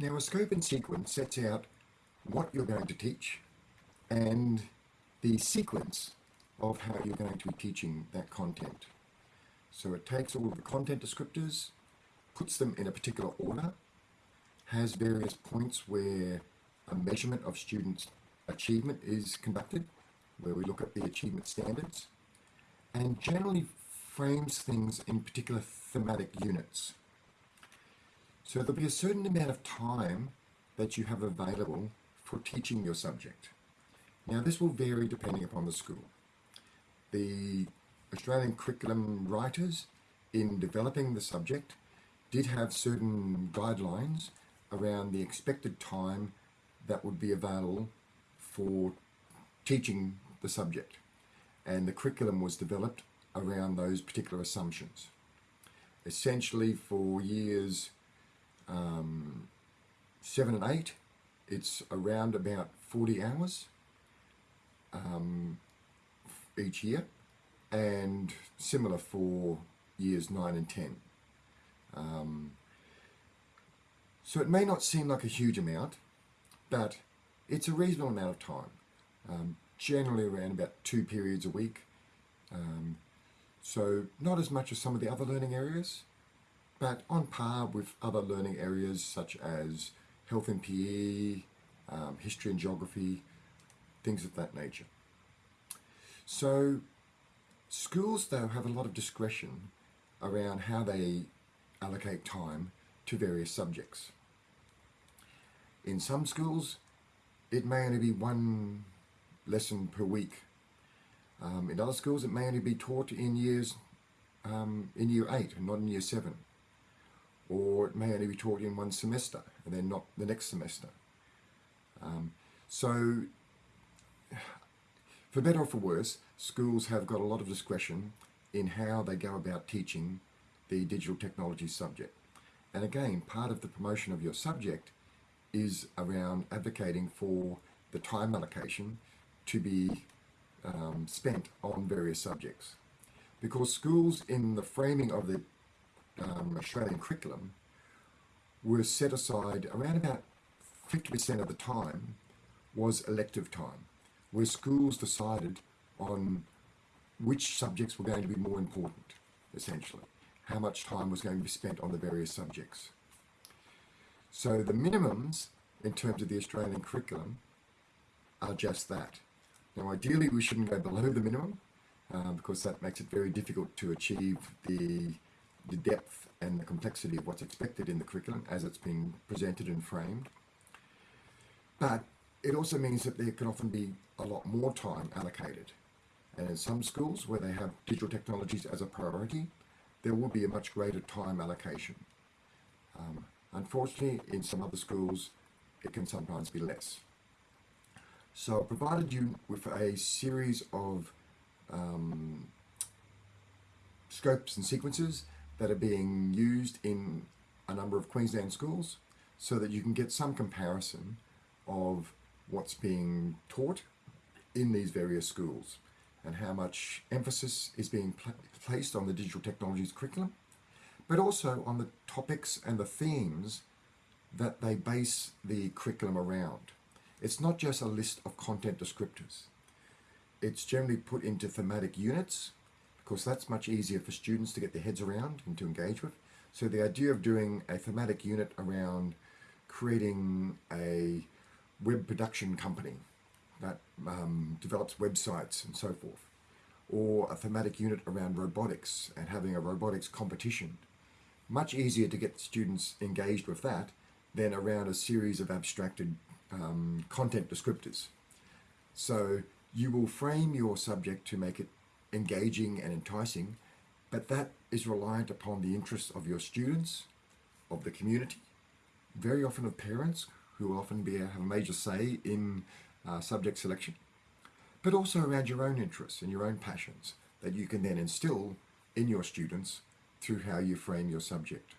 Now a scope and sequence sets out what you're going to teach and the sequence of how you're going to be teaching that content. So it takes all of the content descriptors, puts them in a particular order, has various points where a measurement of students' achievement is conducted, where we look at the achievement standards, and generally frames things in particular thematic units. So there'll be a certain amount of time that you have available for teaching your subject. Now this will vary depending upon the school. The Australian curriculum writers in developing the subject did have certain guidelines around the expected time that would be available for teaching the subject and the curriculum was developed around those particular assumptions. Essentially for years um, 7 and 8 it's around about 40 hours um, each year and similar for years 9 and 10. Um, so it may not seem like a huge amount, but it's a reasonable amount of time, um, generally around about two periods a week. Um, so not as much as some of the other learning areas, but on par with other learning areas such as health and PE, um, history and geography, things of that nature. So schools though have a lot of discretion around how they allocate time to various subjects. In some schools, it may only be one lesson per week. Um, in other schools, it may only be taught in years um, in year eight and not in year seven. Or it may only be taught in one semester and then not the next semester. Um, so, for better or for worse, schools have got a lot of discretion in how they go about teaching the digital technology subject. And again, part of the promotion of your subject is around advocating for the time allocation to be um, spent on various subjects. Because schools in the framing of the um, Australian curriculum were set aside around about 50% of the time was elective time, where schools decided on which subjects were going to be more important, essentially, how much time was going to be spent on the various subjects. So the minimums in terms of the Australian curriculum are just that. Now ideally we shouldn't go below the minimum uh, because that makes it very difficult to achieve the, the depth and the complexity of what's expected in the curriculum as it's being presented and framed. But it also means that there can often be a lot more time allocated. And in some schools where they have digital technologies as a priority, there will be a much greater time allocation. Um, Unfortunately, in some other schools, it can sometimes be less. So I provided you with a series of um, scopes and sequences that are being used in a number of Queensland schools so that you can get some comparison of what's being taught in these various schools and how much emphasis is being pl placed on the digital technologies curriculum but also on the topics and the themes that they base the curriculum around. It's not just a list of content descriptors. It's generally put into thematic units because that's much easier for students to get their heads around and to engage with. So the idea of doing a thematic unit around creating a web production company that um, develops websites and so forth, or a thematic unit around robotics and having a robotics competition much easier to get students engaged with that than around a series of abstracted um, content descriptors. So you will frame your subject to make it engaging and enticing, but that is reliant upon the interests of your students, of the community, very often of parents who often be, have a major say in uh, subject selection, but also around your own interests and your own passions that you can then instill in your students through how you frame your subject.